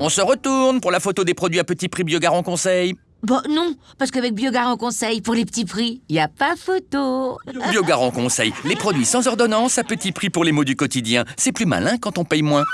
On se retourne pour la photo des produits à petit prix Biogarant Conseil. Bon, non, parce qu'avec Biogarant Conseil, pour les petits prix, il a pas photo. Biogarant Conseil, les produits sans ordonnance à petit prix pour les mots du quotidien. C'est plus malin quand on paye moins.